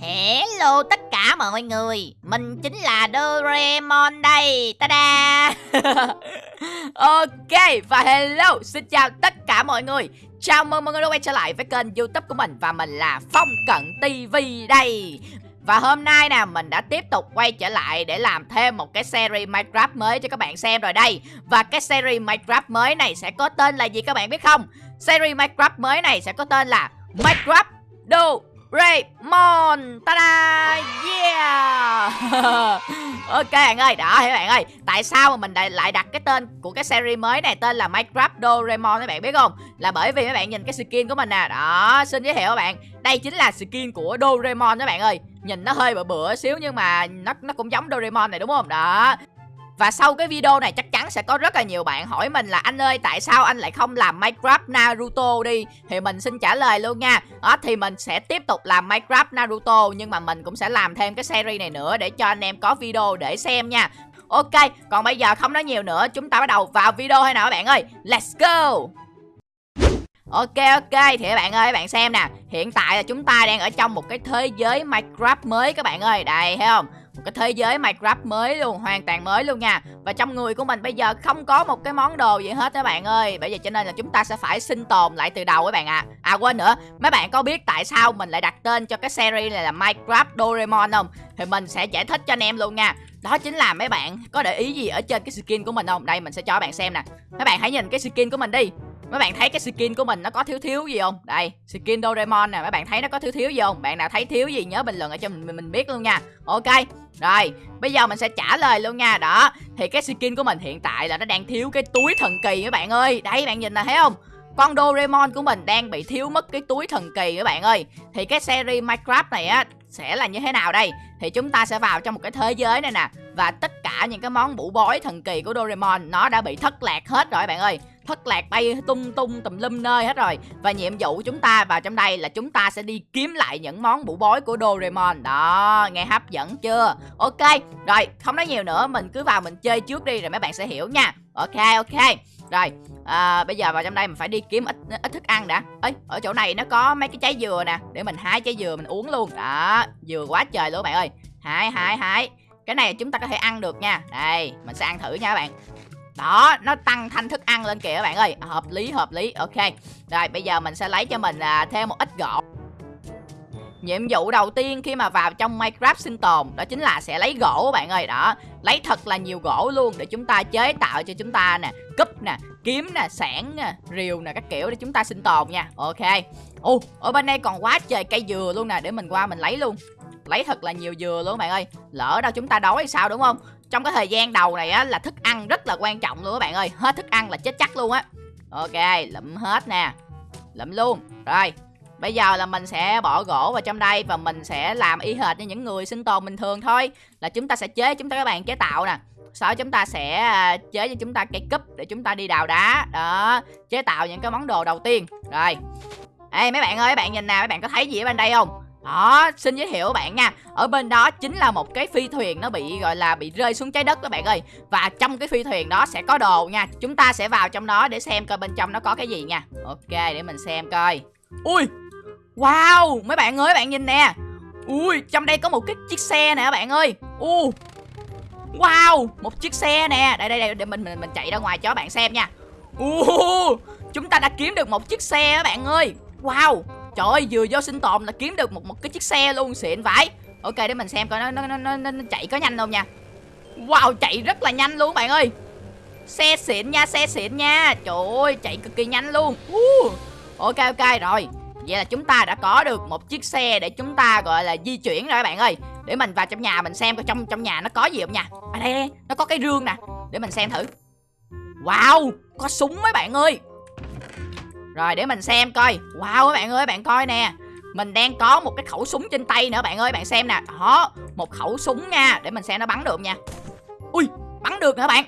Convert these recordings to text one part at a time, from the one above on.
Hello tất cả mọi người, Mình chính là Doraemon đây, Ta-da! Ok, và hello, Xin chào tất cả mọi người. Chào mừng mọi người đã quay trở lại với kênh youtube của mình Và mình là Phong Cận TV đây. Và hôm nay nè, mình đã tiếp tục quay trở lại để làm thêm một cái series Minecraft mới cho các bạn xem rồi đây. Và cái series Minecraft mới này sẽ có tên là gì các bạn biết không? Series Minecraft mới này sẽ có tên là Minecraft Do Raymond. Ta-da. Yeah. Ok, bạn ơi, Đó các bạn ơi. Tại sao mà mình lại đặt cái tên của cái series mới này Tên là Minecraft Doraemon các bạn, biết không? Là bởi vì các bạn nhìn cái skin của mình nè. Đó, xin giới thiệu các bạn. Đây chính là skin của Doraemon các bạn ơi. Nhìn nó hơi bựa bựa xíu nhưng mà nó nó cũng giống Doraemon này, đúng không? Đó và sau cái video này chắc chắn sẽ có rất là nhiều bạn hỏi mình là anh ơi tại sao anh lại không làm Minecraft Naruto đi? Thì mình xin trả lời luôn nha. Đó thì mình sẽ tiếp tục làm Minecraft Naruto Nhưng mà mình cũng sẽ làm thêm cái series này nữa để cho anh em có video để xem nha. Ok, còn bây giờ không nói nhiều nữa Chúng ta bắt đầu vào video hay nào các bạn ơi? Let's go! Ok ok thì các bạn ơi các bạn xem nè. Hiện tại là chúng ta đang ở trong một cái thế giới Minecraft mới các bạn ơi. Đây thấy không? Một cái thế giới Minecraft mới luôn, hoàn toàn mới luôn nha. Và trong người của mình bây giờ không có một cái món đồ gì hết các bạn ơi. Bởi vậy cho nên là chúng ta sẽ phải sinh tồn lại từ đầu các bạn ạ. À. à quên nữa, mấy bạn có biết tại sao mình lại đặt tên cho cái series này là Minecraft Doraemon không? Thì mình sẽ giải thích cho anh em luôn nha. Đó chính là mấy bạn có để ý gì ở trên cái skin của mình không? Đây, mình sẽ cho các bạn xem nè. Mấy bạn hãy nhìn cái skin của mình đi mấy bạn thấy cái skin của mình nó có thiếu thiếu gì không? Đây, skin Doraemon nè, mấy bạn thấy nó có thiếu thiếu gì không? Bạn nào thấy thiếu gì nhớ bình luận ở cho mình mình biết luôn nha. Ok, rồi, bây giờ mình sẽ trả lời luôn nha. Đó, thì cái skin của mình hiện tại là nó đang thiếu cái túi thần kỳ các bạn ơi. Đây, bạn nhìn là thấy không? Con Doraemon của mình đang bị thiếu mất cái túi thần kỳ các bạn ơi. Thì cái series Minecraft này á, sẽ là như thế nào đây? Thì chúng ta sẽ vào trong một cái thế giới này nè, Và tất cả những cái món bủ bói thần kỳ của Doraemon nó đã bị thất lạc hết rồi bạn ơi thất lạc bay tung tung tùm lum nơi hết rồi. Và nhiệm vụ chúng ta vào trong đây là chúng ta sẽ đi kiếm lại những món bủ bói của Doraemon. Đó nghe hấp dẫn chưa? Ok rồi không nói nhiều nữa mình cứ vào mình chơi trước đi rồi mấy bạn sẽ hiểu nha. Ok ok rồi à, bây giờ vào trong đây mình phải đi kiếm ít ít thức ăn đã. Ấy ở chỗ này nó có mấy cái trái dừa nè để mình hái trái dừa mình uống luôn. Đó dừa quá trời luôn các bạn ơi. Hái hái hái. Cái này chúng ta có thể ăn được nha. Đây mình sẽ ăn thử nha các bạn đó nó tăng thanh thức ăn lên kìa các bạn ơi. Hợp lý hợp lý. Ok. Rồi bây giờ mình sẽ lấy cho mình à, thêm một ít gỗ Nhiệm vụ đầu tiên khi mà vào trong Minecraft sinh tồn Đó chính là sẽ lấy gỗ các bạn ơi. Đó Lấy thật là nhiều gỗ luôn Để chúng ta chế tạo cho chúng ta nè Cúp nè Kiếm nè Sản nè Rìu nè Các kiểu để chúng ta sinh tồn nha. Ok. Ồ Ở bên đây còn quá trời cây dừa luôn nè. Để mình qua mình lấy luôn. Lấy thật là nhiều dừa luôn các bạn ơi. Lỡ đâu chúng ta đói hay sao đúng không? Trong cái thời gian đầu này á là thức ăn rất là quan trọng luôn các bạn ơi. Hết thức ăn là chết chắc luôn á. Ok lụm hết nè. Lụm luôn. Rồi Bây giờ là mình sẽ bỏ gỗ vào trong đây và mình sẽ làm y hệt như những người sinh tồn bình thường thôi. Là chúng ta sẽ chế, chúng ta các bạn chế tạo nè. Sau chúng ta sẽ à, chế cho chúng ta cây cúp để chúng ta đi đào đá. Đó, chế tạo những cái món đồ đầu tiên. Rồi. Ê mấy bạn ơi, mấy bạn nhìn nào, mấy bạn có thấy gì ở bên đây không? Đó, xin giới thiệu các bạn nha. Ở bên đó chính là một cái phi thuyền nó bị, gọi là, bị rơi xuống trái đất các bạn ơi. Và trong cái phi thuyền đó sẽ có đồ nha. Chúng ta sẽ vào trong đó để xem coi bên trong nó có cái gì nha. Ok, để mình xem coi. Ui! Wow! Mấy bạn ơi mấy bạn nhìn nè. Ui, trong đây có một cái chiếc xe nè các bạn ơi. U! Wow! Một chiếc xe nè. Đây đây đây, để mình mình mình chạy ra ngoài cho các bạn xem nha. U! Chúng ta đã kiếm được một chiếc xe các bạn ơi. Wow! Trời ơi vừa vô sinh tồn là kiếm được một một cái chiếc xe luôn xịn vãi. Ok để mình xem coi nó nó, nó, nó, nó chạy có nhanh không nha. Wow chạy rất là nhanh luôn bạn ơi. Xe xịn nha xe xịn nha. Trời ơi chạy cực kỳ nhanh luôn. Uh. Ok ok rồi. Vậy là chúng ta đã có được một chiếc xe để chúng ta gọi là di chuyển rồi các bạn ơi. Để mình vào trong nhà mình xem coi trong trong nhà nó có gì không nha. À đây, đây nó có cái rương nè. Để mình xem thử. Wow có súng mấy bạn ơi rồi, để mình xem coi. Wow, các bạn ơi, bạn coi nè. Mình đang có một cái khẩu súng trên tay nữa, bạn ơi, bạn xem nè. Đó, một khẩu súng nha, Để mình xem nó bắn được nha. Ui, bắn được hả bạn?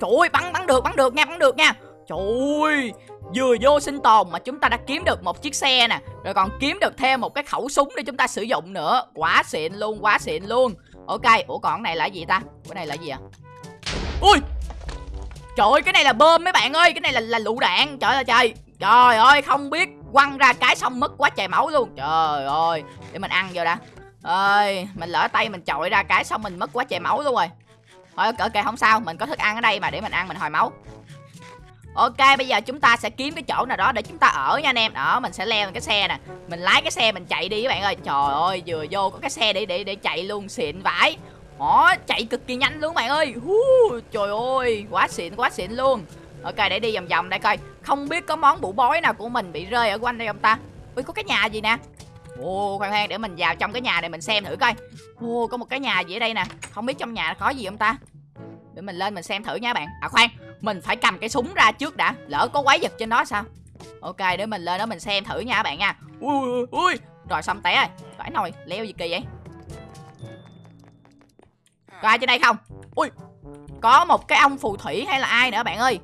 Trời ơi, bắn bắn được bắn được nha, bắn được nha. Trời ơi, Vừa vô sinh tồn mà chúng ta đã kiếm được một chiếc xe nè. Rồi còn kiếm được thêm một cái khẩu súng để chúng ta sử dụng nữa. Quá xịn luôn, quá xịn luôn. Ok, Ủa còn cái này là gì ta? Cái này là gì à? Ui! Trời ơi, cái này là bơm mấy bạn ơi, Cái này là là lựu đạn. Trời ơi, trời. Trời ơi, không biết quăng ra cái xong mất quá trời máu luôn. Trời ơi, để mình ăn vô đã. Ơi, mình lỡ tay mình chọi ra cái xong mình mất quá trời máu luôn rồi. Thôi ok không sao, mình có thức ăn ở đây mà để mình ăn mình hồi máu. Ok, bây giờ chúng ta sẽ kiếm cái chỗ nào đó để chúng ta ở nha anh em. Đó, mình sẽ leo lên cái xe nè. Mình lái cái xe mình chạy đi các bạn ơi. Trời ơi, vừa vô có cái xe để để để chạy luôn, xịn vãi. Đó chạy cực kỳ nhanh luôn bạn ơi. Hú, Trời ơi quá xịn quá xịn luôn. Ok để đi vòng vòng đây coi. Không biết có món bụ bói nào của mình bị rơi ở quanh đây không ta? Ui có cái nhà gì nè? Ồ khoan khoan để mình vào trong cái nhà này mình xem thử coi. Ồ có một cái nhà gì ở đây nè? Không biết trong nhà có gì không ta? Để mình lên mình xem thử nha bạn. À khoan mình phải cầm cái súng ra trước đã. Lỡ có quái vật trên đó sao? Ok để mình lên đó mình xem thử nha bạn nha. Ui ui ui. Rồi xong té rồi. Phải nồi leo gì kỳ vậy? Có ai trên đây không? Ui, Có một cái ông phù thủy hay là ai nữa bạn ơi?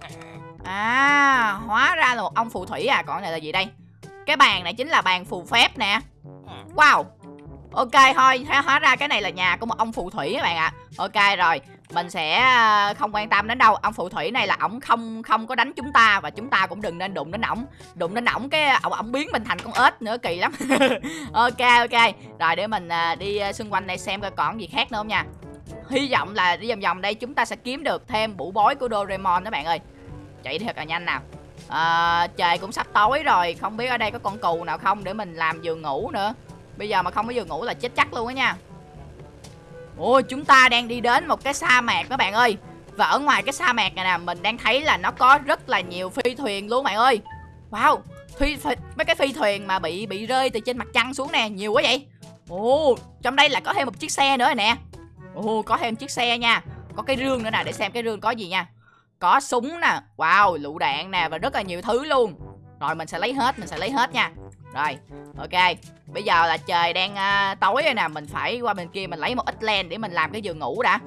À hóa ra là một ông phù thủy à. Còn này là gì đây? Cái bàn này chính là bàn phù phép nè. Wow. Ok, thôi hóa ra cái này là nhà của một ông phù thủy các bạn ạ. À. Ok, rồi. Mình sẽ ờ, không quan tâm đến đâu. Ông phù thủy này là ổng không không có đánh chúng ta và chúng ta cũng đừng nên đụng đến ổng. Đụng đến ổng cái, ổng ổng biến mình thành con ếch nữa, kỳ lắm. Ok ok. Rồi để mình ờ, đi ờ, xung quanh này xem coi còn gì khác nữa không nha hy vọng là đi vòng vòng đây chúng ta sẽ kiếm được thêm bủ bói của Doraemon đó bạn ơi. Chạy thật là nhanh nào. À, trời cũng sắp tối rồi không biết ở đây có con cù nào không để mình làm giường ngủ nữa. Bây giờ mà không có giường ngủ là chết chắc luôn á nha. Ôi chúng ta đang đi đến một cái sa mạc các bạn ơi. Và ở ngoài cái sa mạc này nè Mình đang thấy là nó có rất là nhiều phi thuyền luôn bạn ơi. Wow phi, phi, Mấy cái phi thuyền mà bị bị rơi từ trên mặt trăng xuống nè Nhiều quá vậy. Ồ trong đây là có thêm một chiếc xe nữa nè. Ồ có thêm chiếc xe nha. Có cái rương nữa nè để xem cái rương có gì nha. Có súng nè. Wow lựu đạn nè và rất là nhiều thứ luôn. Rồi mình sẽ lấy hết mình sẽ lấy hết nha. Rồi ok. Bây giờ là trời đang uh, tối rồi nè. Mình phải qua bên kia mình lấy một ít len để mình làm cái giường ngủ đã.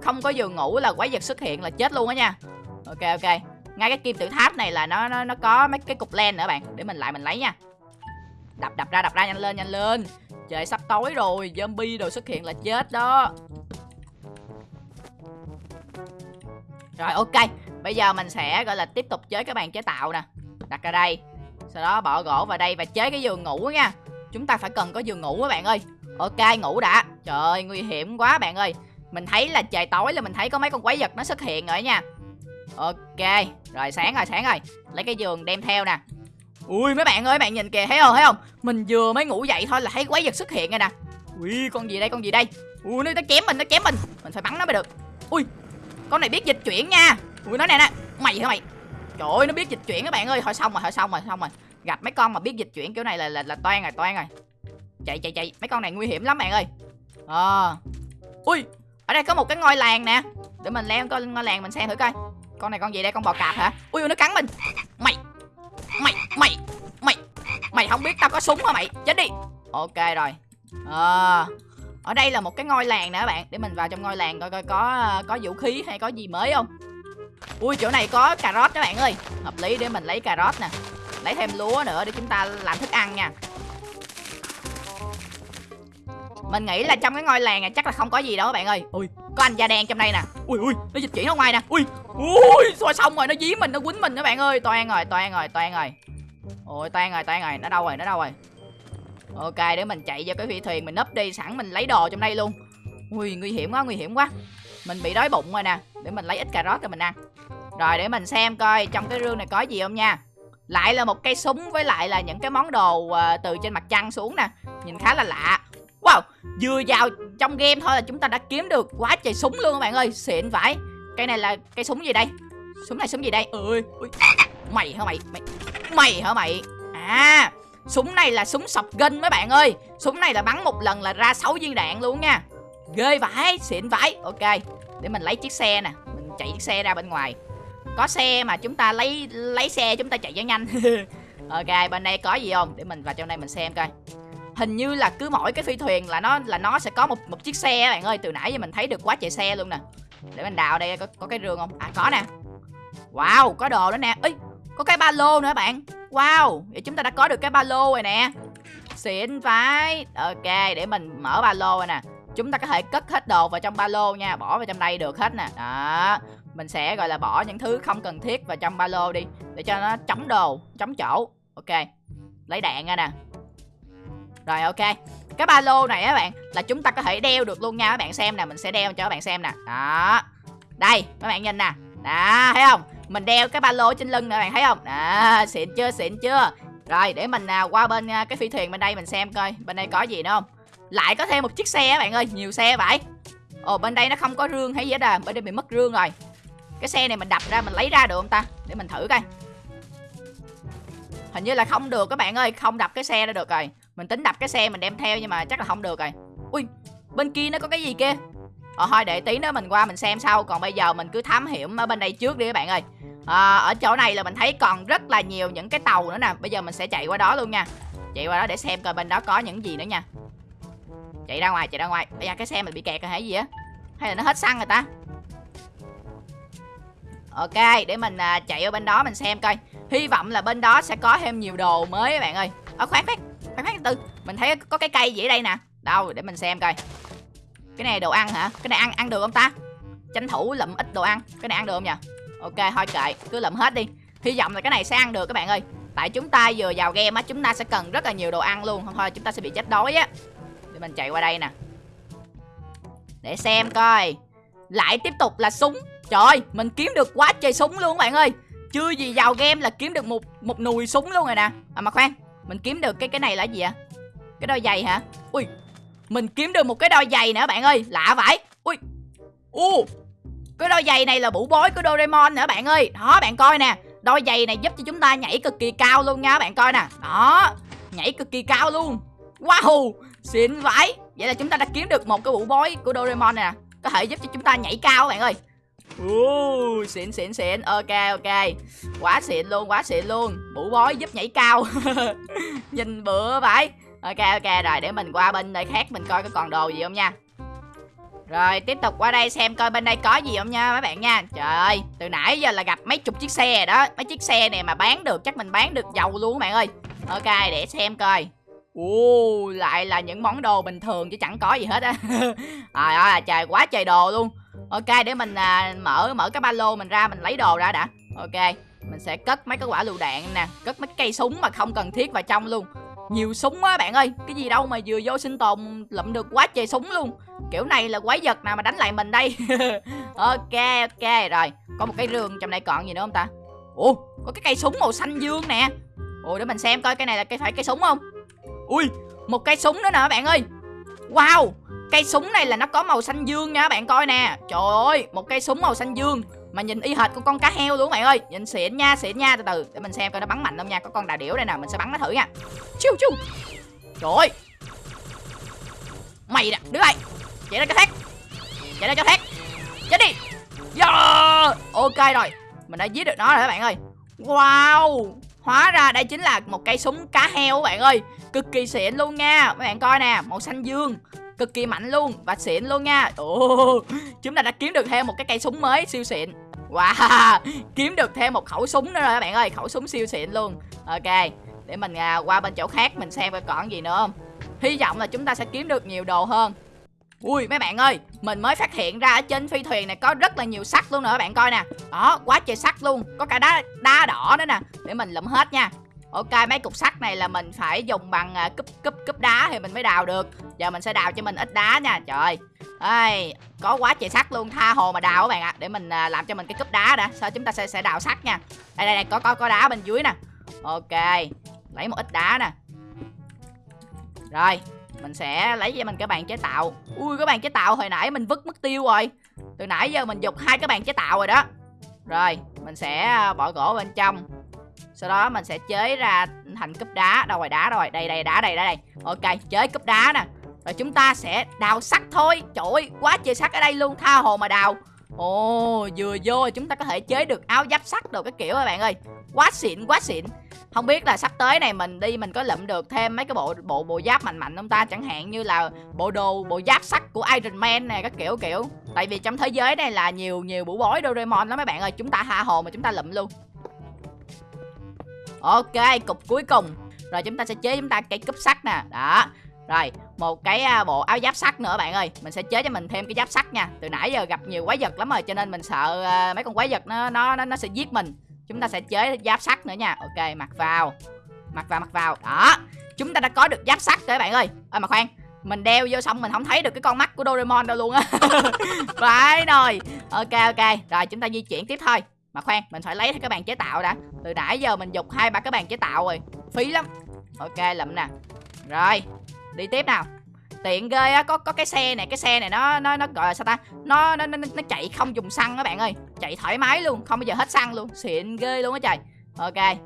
Không có giường ngủ là quái vật xuất hiện là chết luôn á nha. Ok ok. Ngay cái kim tự tháp này là nó nó, nó có mấy cái cục len nữa bạn. Để mình lại mình lấy nha. Đập đập ra đập ra nhanh lên nhanh lên. Trời sắp tối rồi. Zombie đồ xuất hiện là chết đó. Rồi ok. Bây giờ mình sẽ gọi là tiếp tục chế cái bàn chế tạo nè. Đặt ra đây. Sau đó bỏ gỗ vào đây và chế cái giường ngủ nha. Chúng ta phải cần có giường ngủ các bạn ơi. Ok ngủ đã. Trời ơi nguy hiểm quá bạn ơi. Mình thấy là trời tối là mình thấy có mấy con quái vật nó xuất hiện rồi nha. Ok. Rồi sáng rồi sáng rồi. Lấy cái giường đem theo nè. Ui mấy bạn ơi bạn nhìn kìa thấy không thấy không? Mình vừa mới ngủ dậy thôi là thấy quái vật xuất hiện rồi nè. Ui con gì đây con gì đây? Ui nó, nó chém mình nó chém mình. Mình phải bắn nó mới được. Ui con này biết dịch chuyển nha. Ui nó nè nè Mày hả mày? Trời ơi nó biết dịch chuyển các bạn ơi. Thôi xong rồi thôi xong rồi xong rồi. Gặp mấy con mà biết dịch chuyển kiểu này là là, là toan rồi toan rồi. Chạy chạy chạy. Mấy con này nguy hiểm lắm bạn ơi. Ờ. À. ui ở đây có một cái ngôi làng nè. Để mình leo coi ngôi làng mình xem thử coi. Con này con gì đây? Con bò cạp hả? Ui nó cắn mình. Mày mày mày mày. Mày không biết tao có súng hả mày? Chết đi. Ok rồi. À, ở đây là một cái ngôi làng nè các bạn. Để mình vào trong ngôi làng coi coi có có vũ khí hay có gì mới không. Ui chỗ này có cà rốt các bạn ơi. Hợp lý để mình lấy cà rốt nè. Lấy thêm lúa nữa để chúng ta làm thức ăn nha. Mình nghĩ là trong cái ngôi làng này chắc là không có gì đâu các bạn ơi. Ui. Có anh da đen trong đây nè. Ui ui nó dịch chuyển ở ngoài nè. Ui ui rồi xong rồi nó dí mình nó quýnh mình các bạn ơi. Toan rồi toan rồi toan rồi. Ôi toan rồi toan rồi nó đâu rồi nó đâu rồi ok để mình chạy vào cái phi thuyền mình nấp đi sẵn mình lấy đồ trong đây luôn. Ui nguy hiểm quá nguy hiểm quá. Mình bị đói bụng rồi nè để mình lấy ít cà rốt cho mình ăn. Rồi để mình xem coi trong cái rương này có gì không nha. Lại là một cây súng với lại là những cái món đồ uh, từ trên mặt trăng xuống nè. Nhìn khá là lạ. Wow, vừa vào trong game thôi là chúng ta đã kiếm được quá trời súng luôn các bạn ơi. Xịn vãi. Cây này là cây súng gì đây? Súng này súng gì đây? Ơi ui. Mày hả mày? Mày mày hả mày? À Súng này là súng sọc gân mấy bạn ơi. Súng này là bắn một lần là ra 6 viên đạn luôn nha. Ghê vãi, Xịn vãi. Ok, Để mình lấy chiếc xe nè. Mình chạy chiếc xe ra bên ngoài. Có xe mà chúng ta lấy lấy xe chúng ta chạy cho nhanh. Ok, bên đây có gì không? Để mình vào trong đây mình xem coi. Hình như là cứ mỗi cái phi thuyền là nó là nó sẽ có một một chiếc xe bạn ơi. Từ nãy giờ mình thấy được quá trời xe luôn nè. Để mình đào đây có có cái rương không? À có nè. Wow, có đồ nữa nè. Ấy có cái ba lô nữa bạn wow, vậy chúng ta đã có được cái ba lô rồi nè. Xịn phải ok, để mình mở ba lô rồi nè. Chúng ta có thể cất hết đồ vào trong ba lô nha, bỏ vào trong đây được hết nè. Đó, mình sẽ, gọi là, bỏ những thứ không cần thiết vào trong ba lô đi, để cho nó chống đồ, chống chỗ. Ok, lấy đạn ra nè. Rồi, ok. Cái ba lô này á bạn, là chúng ta có thể đeo được luôn nha, các bạn xem nè, mình sẽ đeo cho các bạn xem nè. Đó. Đây, các bạn nhìn nè. Đó, thấy không? Mình đeo cái ba lô trên lưng nè bạn thấy không? À xịn chưa xịn chưa? Rồi để mình à, qua bên à, cái phi thuyền bên đây mình xem coi bên đây có gì nữa không? Lại có thêm một chiếc xe bạn ơi nhiều xe vậy. Ồ bên đây nó không có rương hay gì hết à bên đây bị mất rương rồi. Cái xe này mình đập ra mình lấy ra được không ta? Để mình thử coi. Hình như là không được các bạn ơi không đập cái xe ra được rồi. Mình tính đập cái xe mình đem theo nhưng mà chắc là không được rồi. Ui bên kia nó có cái gì kia? Ờ thôi để tí nữa mình qua mình xem sau. Còn bây giờ mình cứ thám hiểm ở bên đây trước đi các bạn ơi. À, ở chỗ này là mình thấy còn rất là nhiều những cái tàu nữa nè. Bây giờ mình sẽ chạy qua đó luôn nha. Chạy qua đó để xem coi bên đó có những gì nữa nha. Chạy ra ngoài chạy ra ngoài. Bây giờ cái xe mình bị kẹt rồi hay gì á? Hay là nó hết xăng rồi ta? Ok để mình à, chạy ở bên đó mình xem coi. Hy vọng là bên đó sẽ có thêm nhiều đồ mới các bạn ơi. Ở khoan khoan khoan khoan từ. Mình thấy có cái cây gì ở đây nè. Đâu để mình xem coi cái này đồ ăn hả? Cái này ăn ăn được không ta? Tranh thủ lụm ít đồ ăn. Cái này ăn được không nhỉ ok, thôi kệ. Cứ lụm hết đi. Hy vọng là cái này sẽ ăn được các bạn ơi. Tại chúng ta vừa vào game á, chúng ta sẽ cần rất là nhiều đồ ăn luôn. Không thôi, chúng ta sẽ bị chết đói á. Để mình chạy qua đây nè. Để xem coi. Lại tiếp tục là súng. Trời ơi, mình kiếm được quá trời súng luôn các bạn ơi. Chưa gì vào game là kiếm được một một nùi súng luôn rồi nè. À mà khoan. Mình kiếm được cái cái này là gì ạ cái đôi giày hả? Ui mình kiếm được một cái đôi giày nữa bạn ơi. Lạ vậy. Ui. U. Cái đôi giày này là bủ bối của Doraemon nữa bạn ơi. Đó bạn coi nè. Đôi giày này giúp cho chúng ta nhảy cực kỳ cao luôn nha bạn coi nè. Đó. Nhảy cực kỳ cao luôn. Wow. Xịn vãi vậy là chúng ta đã kiếm được một cái bủ bối của Doraemon này nè. Có thể giúp cho chúng ta nhảy cao bạn ơi. Uh, xịn xịn xịn. Ok ok. Quá xịn luôn quá xịn luôn. Bụ bối giúp nhảy cao. Nhìn bựa vậy ok ok rồi để mình qua bên nơi khác mình coi có còn đồ gì không nha. Rồi tiếp tục qua đây xem coi bên đây có gì không nha các bạn nha. Trời ơi từ nãy giờ là gặp mấy chục chiếc xe đó. Mấy chiếc xe này mà bán được chắc mình bán được dầu luôn các bạn ơi. Ok để xem coi. Ồ lại là những món đồ bình thường chứ chẳng có gì hết á. Trời ơi à, trời quá trời đồ luôn. Ok để mình à, mở mở cái ba lô mình ra mình lấy đồ ra đã. Ok mình sẽ cất mấy cái quả lựu đạn nè Cất mấy cây súng mà không cần thiết vào trong luôn. Nhiều súng quá bạn ơi, Cái gì đâu mà vừa vô sinh tồn lụm được quá trời súng luôn. Kiểu này là quái vật nào mà đánh lại mình đây? Ok ok, rồi. Có một cái rương trong đây còn gì nữa không ta? Ủa, có cái cây súng màu xanh dương nè. Ủa, để mình xem coi cái này là cái phải cây súng không? Ui, một cây súng nữa nè bạn ơi. Wow, Cây súng này là nó có màu xanh dương nha bạn coi nè. Trời ơi, một cây súng màu xanh dương. Mà nhìn y hệt con con cá heo luôn các bạn ơi. Nhìn xịn nha xịn nha, từ từ. Để mình xem coi nó bắn mạnh không nha. Có con đà điểu đây nè, mình sẽ bắn nó thử nha. Chiu chiu. Trời. Ơi Mày nè, đứa này. Chạy ra cho thét. Chạy ra cho thét. Chết đi. Yeah. Ok rồi. Mình đã giết được nó rồi các bạn ơi. Wow. Hóa ra đây chính là một cây súng cá heo các bạn ơi. Cực kỳ xịn luôn nha. Các bạn coi nè, Màu xanh dương. Cực kỳ mạnh luôn Và xịn luôn nha. Ồ, Chúng ta đã kiếm được thêm một cái cây súng mới siêu xịn. Wow Kiếm được thêm một khẩu súng nữa rồi các bạn ơi Khẩu súng siêu xịn luôn. Ok Để mình à, qua bên chỗ khác Mình xem coi còn gì nữa không. Hy vọng là chúng ta sẽ kiếm được nhiều đồ hơn. Ui mấy bạn ơi Mình mới phát hiện ra ở trên phi thuyền này có rất là nhiều sắt luôn nữa các bạn coi nè. Đó quá trời sắt luôn Có cả đá đá đỏ nữa nè. Để mình lụm hết nha. Ok mấy cục sắt này là mình phải dùng bằng uh, cúp cúp cúp đá thì mình mới đào được. Giờ mình sẽ đào cho mình ít đá nha Trời ơi Có quá trời sắt luôn Tha hồ mà đào các bạn ạ. Để mình à, làm cho mình cái cúp đá đã. Sau chúng ta sẽ sẽ đào sắt nha. Đây đây đây có có có đá bên dưới nè. Ok Lấy một ít đá nè. Rồi mình sẽ lấy cho mình cái bàn chế tạo. Ui cái bàn chế tạo hồi nãy mình vứt mất tiêu rồi. Từ nãy giờ mình dục hai cái bàn chế tạo rồi đó. Rồi mình sẽ à, bỏ gỗ bên trong. Sau đó mình sẽ chế ra thành cúp đá. Đâu rồi đá rồi? Đây đây đá đây đây. Ok chế cúp đá nè rồi chúng ta sẽ đào sắt thôi. Trời ơi, quá trời sắt ở đây luôn, tha hồ mà đào. Ồ, vừa vô chúng ta có thể chế được áo giáp sắt đồ cái kiểu các bạn ơi? Quá xịn quá xịn. Không biết là sắp tới này mình đi mình có lượm được thêm mấy cái bộ bộ bộ giáp mạnh mạnh không ta? Chẳng hạn như là bộ đồ, bộ giáp sắt của Iron Man này các kiểu kiểu. Tại vì trong thế giới này là nhiều nhiều bủ bối Doraemon lắm mấy bạn ơi. Chúng ta tha hồ mà chúng ta lượm luôn. Ok, cục cuối cùng. Rồi chúng ta sẽ chế chúng ta cây cúp sắt nè. Đó rồi một cái à, bộ áo giáp sắt nữa bạn ơi. Mình sẽ chế cho mình thêm cái giáp sắt nha. Từ nãy giờ gặp nhiều quái vật lắm rồi cho nên mình sợ à, mấy con quái vật nó nó nó, nó sẽ giết mình. Chúng ta sẽ chế giáp sắt nữa nha. Ok mặc vào. Mặc vào mặc vào. Đó chúng ta đã có được giáp sắt rồi các bạn ơi. Ơ mà khoan mình đeo vô xong mình không thấy được cái con mắt của Doraemon đâu luôn á. Phải rồi. Ok ok. Rồi chúng ta di chuyển tiếp thôi. Mà khoan mình phải lấy các bạn chế tạo đã. Từ nãy giờ mình dục hai ba cái bàn chế tạo rồi. Phí lắm. Ok lụm nè. Rồi đi tiếp nào. Tiện ghê á có có cái xe này cái xe này nó nó nó gọi là sao ta? Nó nó nó, nó chạy không dùng xăng các bạn ơi. Chạy thoải mái luôn không bao giờ hết xăng luôn. Xịn ghê luôn á trời. Ok.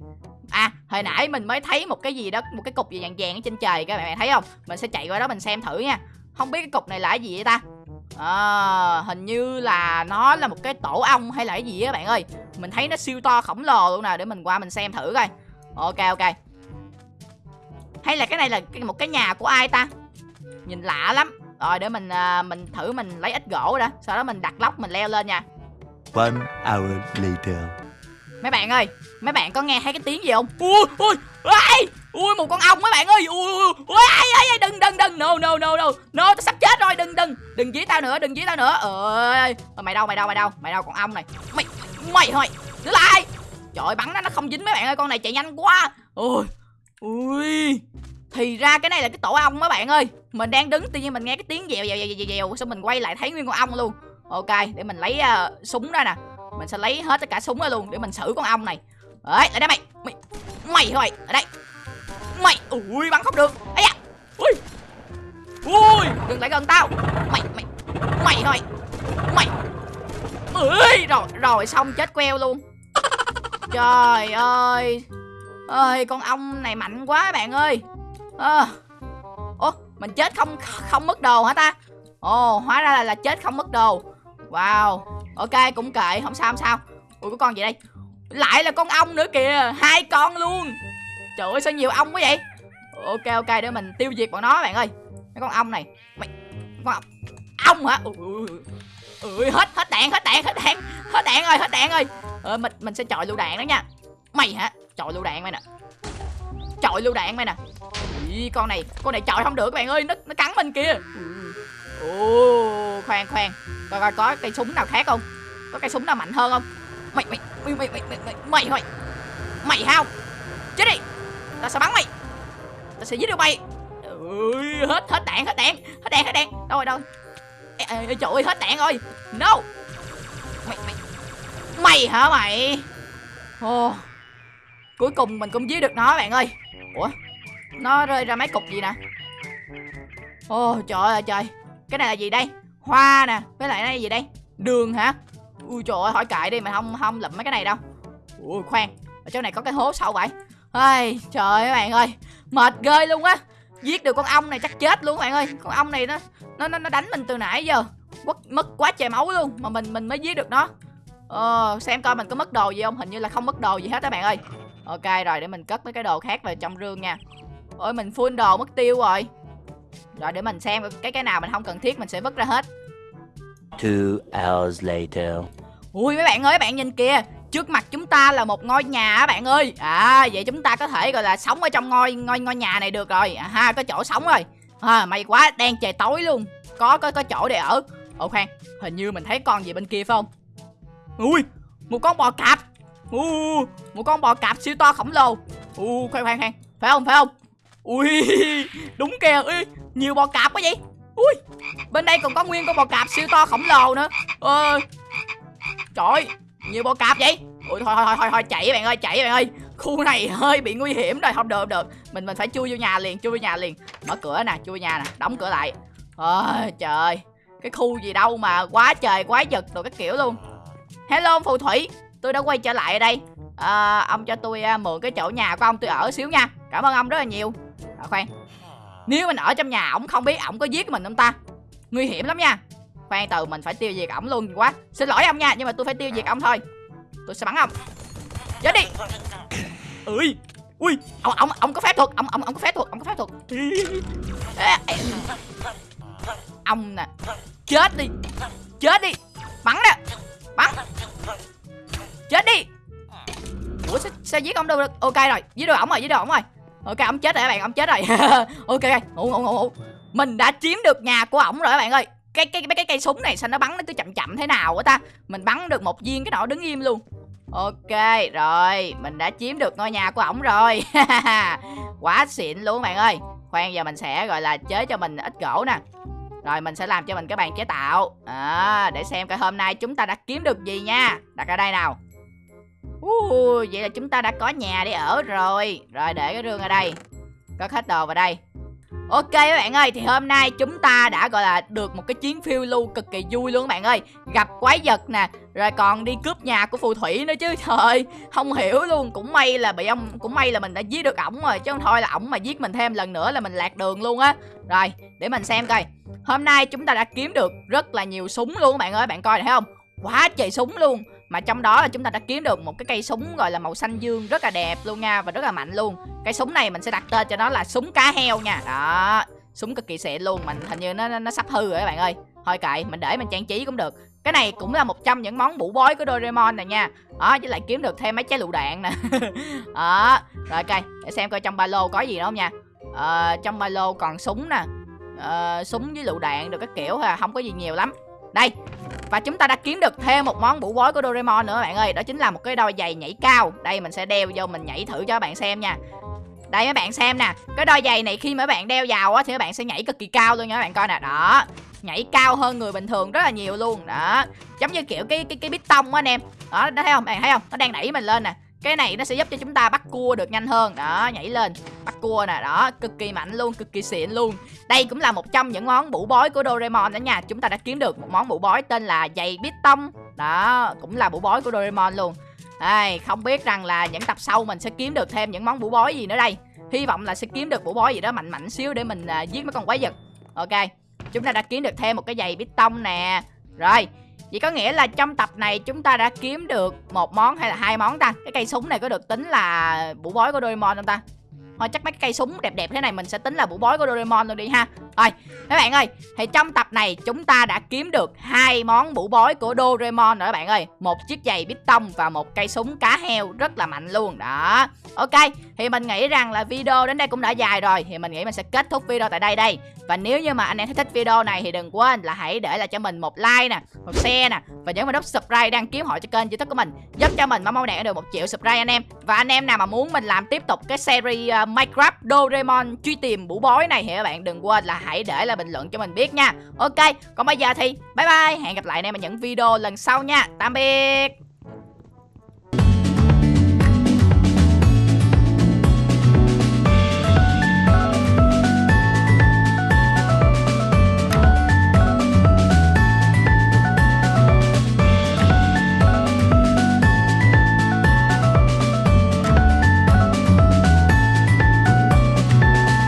À hồi nãy mình mới thấy một cái gì đó một cái cục gì vàng vàng ở trên trời các bạn thấy không? Mình sẽ chạy qua đó mình xem thử nha. Không biết cái cục này là cái gì vậy ta? À, hình như là nó là một cái tổ ong hay là cái gì á bạn ơi. Mình thấy nó siêu to khổng lồ luôn nè để mình qua mình xem thử coi. Ok ok hay là cái này là một cái nhà của ai ta nhìn lạ lắm rồi để mình à, mình thử mình lấy ít gỗ đã sau đó mình đặt lóc mình leo lên nha One hour later. mấy bạn ơi mấy bạn có nghe thấy cái tiếng gì không ui ui ui ui một con ong mấy bạn ơi ui ui ui ai, ai, ai, đừng đừng đừng no no no no no tao sắp chết rồi đừng đừng đừng dí tao nữa đừng dí tao nữa ơi mày đâu mày đâu mày đâu mày đâu con ong này mày mày thôi đứng lại trời ơi, bắn nó nó không dính mấy bạn ơi con này chạy nhanh quá ui ui. Thì ra cái này là cái tổ ong mấy bạn ơi. Mình đang đứng tự nhiên mình nghe cái tiếng dèo dèo dèo dèo dèo xong mình quay lại thấy nguyên con ong luôn. Ok để mình lấy uh, súng ra nè. Mình sẽ lấy hết tất cả súng ra luôn để mình xử con ong này. Đấy lại đây mày. Mày mày thôi ở đây. Mày ui bắn không được. Ây da. Ui. Ui đừng lại gần tao. Mày mày mày thôi mày? Ui rồi rồi xong chết queo luôn. Trời ơi ơi con ong này mạnh quá bạn ơi. À. ủa mình chết không không mất đồ hả ta? Ồ hóa ra là, là chết không mất đồ. Wow. Ok cũng kệ không sao không sao. Ui có con gì đây? Lại là con ong nữa kìa hai con luôn. Trời ơi sao nhiều ong quá vậy? Ok ok để mình tiêu diệt bọn nó bạn ơi. Mấy con ong này. Mày con ong ong hả? Ui, ui, ui. ui hết hết đạn hết đạn hết đạn. Hết đạn rồi hết đạn rồi. Ờ, mình mình sẽ chọi lựu đạn đó nha. Mày hả? Trời lựu đạn mày nè. Trời lựu đạn mày nè. Ý, con này con này trời không được các bạn ơi. Nó nó cắn mình kìa. Ồ khoan khoan. Coi coi có cây súng nào khác không? Có cây súng nào mạnh hơn không? Mày mày mày mày mày mày mày mày mày mày hao. Chết đi. Tao sẽ bắn mày. Tao sẽ giết được mày. Ui hết hết đạn hết đạn. Hết đạn hết đạn. Đâu rồi đâu ê, ê, ê, trời ơi hết đạn rồi. No. Mày mày mày hả mày? Ồ. oh cuối cùng mình cũng giết được nó bạn ơi. Ủa? Nó rơi ra mấy cục gì nè? Ồ trời ơi trời. Cái này là gì đây? Hoa nè với lại đây gì đây? Đường hả? Ui trời ơi hỏi cãi đi mà không không lụm mấy cái này đâu. Ui khoan. Ở chỗ này có cái hố sâu vậy. Ai trời ơi các bạn ơi. Mệt ghê luôn á. Giết được con ong này chắc chết luôn bạn ơi. Con ong này nó nó nó, nó đánh mình từ nãy giờ. Mất mất quá trời máu luôn mà mình mình mới giết được nó. Ờ xem coi mình có mất đồ gì không? Hình như là không mất đồ gì hết các bạn ơi ok rồi để mình cất mấy cái đồ khác vào trong rương nha. Ôi mình full đồ mất tiêu rồi. Rồi để mình xem cái cái nào mình không cần thiết mình sẽ vứt ra hết. Two hours later. Ui mấy bạn ơi, bạn nhìn kìa. Trước mặt chúng ta là một ngôi nhà á bạn ơi. À vậy chúng ta có thể gọi là sống ở trong ngôi ngôi ngôi nhà này được rồi. À, ha có chỗ sống rồi. À, May quá đen trời tối luôn. Có có có chỗ để ở. Ồ khoan hình như mình thấy con gì bên kia phải không? Ui một con bò cạp u một con bò cạp siêu to khổng lồ. U khoan khoan khoan. Phải không phải không? Ui đúng kìa. Ui nhiều bò cạp quá vậy. Ui bên đây còn có nguyên con bò cạp siêu to khổng lồ nữa. Ơi trời ơi, nhiều bò cạp vậy. Ui thôi thôi thôi thôi chạy bạn ơi chạy bạn ơi. Khu này hơi bị nguy hiểm rồi. Không được không được. Mình mình phải chui vô nhà liền chui vô nhà liền. Mở cửa nè chui vô nhà nè đóng cửa lại. Ôi trời. Ơi cái khu gì đâu mà quá trời quá giật đồ các kiểu luôn. Hello phù thủy tôi đã quay trở lại ở đây. À, ông cho tôi à, mượn cái chỗ nhà của ông tôi ở xíu nha. Cảm ơn ông rất là nhiều. À, khoan. Nếu mình ở trong nhà ổng không biết ổng có giết mình không ta? Nguy hiểm lắm nha. Khoan từ mình phải tiêu diệt ổng luôn quá. Xin lỗi ông nha nhưng mà tôi phải tiêu diệt ông thôi. Tôi sẽ bắn ông. Chết đi. Ui ui ông ông ông có phép thuật ông ông ông có phép thuật ông có phép thuật. Ông nè chết đi chết đi. Bắn nè bắn chết đi. Ủa sao, sao giết ông đâu được? Ok rồi giết được ổng rồi giết được ổng rồi. Ok ổng chết rồi các bạn ổng chết rồi. Ok ngủ ngủ ngủ ngủ. Mình đã chiếm được nhà của ổng rồi các bạn ơi. Cái cái mấy cái cây súng này sao nó bắn nó cứ chậm chậm thế nào á ta? Mình bắn được một viên cái nọ đứng im luôn. Ok, rồi, mình đã chiếm được ngôi nhà của ổng rồi. Quá xịn luôn bạn ơi. Khoan giờ mình sẽ gọi là chế cho mình ít gỗ nè. Rồi mình sẽ làm cho mình cái bàn chế tạo. À, Để xem coi hôm nay chúng ta đã kiếm được gì nha. Đặt ở đây nào uh, Vậy là chúng ta đã có nhà để ở rồi. Rồi để cái rương ở đây. Cất hết đồ vào đây. Ok các bạn ơi, thì hôm nay chúng ta đã gọi là được một cái chuyến phiêu lưu cực kỳ vui luôn các bạn ơi. Gặp quái vật nè, rồi còn đi cướp nhà của phù thủy nữa chứ Trời ơi, không hiểu luôn, cũng may là bị ông Cũng may là mình đã giết được ổng rồi, chứ không thôi là ổng mà giết mình thêm lần nữa là mình lạc đường luôn á. Rồi, để mình xem coi. Hôm nay chúng ta đã kiếm được rất là nhiều súng luôn các bạn ơi, bạn coi này thấy không? Quá trời súng luôn mà trong đó là chúng ta đã kiếm được một cái cây súng gọi là màu xanh dương rất là đẹp luôn nha và rất là mạnh luôn. Cây súng này mình sẽ đặt tên cho nó là súng cá heo nha. Đó súng cực kỳ xịn luôn mình hình như nó nó sắp hư rồi các bạn ơi. Thôi kệ mình để mình trang trí cũng được. Cái này cũng là một trong những món bủ bói của Doraemon này nha. Đó với lại kiếm được thêm mấy trái lựu đạn nè. Đó rồi ok để xem coi trong ba lô có gì nữa không nha. Ờ, trong ba lô còn súng nè. Ờ, súng với lựu đạn được các kiểu ha không có gì nhiều lắm. Đây và chúng ta đã kiếm được thêm một món bủ bối của Doraemon nữa bạn ơi. Đó chính là một cái đôi giày nhảy cao. Đây mình sẽ đeo vô mình nhảy thử cho các bạn xem nha. Đây mấy bạn xem nè. Cái đôi giày này khi mà bạn đeo vào á Thì các bạn sẽ nhảy cực kỳ cao luôn nha các bạn coi nè. Đó. Nhảy cao hơn người bình thường rất là nhiều luôn. Đó. Giống như kiểu cái cái cái bít tông á anh em. Đó, đó thấy không? Bạn thấy không? Nó đang đẩy mình lên nè cái này nó sẽ giúp cho chúng ta bắt cua được nhanh hơn. Đó nhảy lên. Bắt cua nè đó. Cực kỳ mạnh luôn cực kỳ xịn luôn. Đây cũng là một trong những món bủ bói của Doraemon đó nha. Chúng ta đã kiếm được một món bủ bói tên là giày bít tông. Đó cũng là bủ bói của Doraemon luôn. Đây không biết rằng là những tập sau mình sẽ kiếm được thêm những món bủ bói gì nữa đây. Hy vọng là sẽ kiếm được bủ bói gì đó mạnh mạnh xíu để mình uh, giết mấy con quái vật. Ok chúng ta đã kiếm được thêm một cái giày bít tông nè. Rồi Vậy có nghĩa là trong tập này chúng ta đã kiếm được một món hay là hai món ta? Cái cây súng này có được tính là bủ bói của Doraemon không ta? Thôi chắc mấy cái cây súng đẹp đẹp thế này mình sẽ tính là bủ bói của Doraemon luôn đi ha. Rồi các bạn ơi Thì trong tập này chúng ta đã kiếm được hai món bủ bói của Doraemon rồi các bạn ơi. Một chiếc giày bít tông và một cây súng cá heo rất là mạnh luôn Đó. Ok Thì mình nghĩ rằng là video đến đây cũng đã dài rồi Thì mình nghĩ mình sẽ kết thúc video tại đây đây. Và nếu như mà anh em thấy thích video này thì đừng quên là hãy để lại cho mình một like nè Một share nè Và nhớ vào nút subscribe đăng ký họ cho kênh youtube của mình Giúp cho mình mau đạt được một triệu subscribe anh em. Và anh em nào mà muốn mình làm tiếp tục cái series uh, Minecraft Doraemon truy tìm bủ bói này thì các bạn? Đừng quên là hãy để lại bình luận cho mình biết nha. Ok, còn bây giờ thì bye bye. Hẹn gặp lại anh em ở những video lần sau nha. Tạm biệt.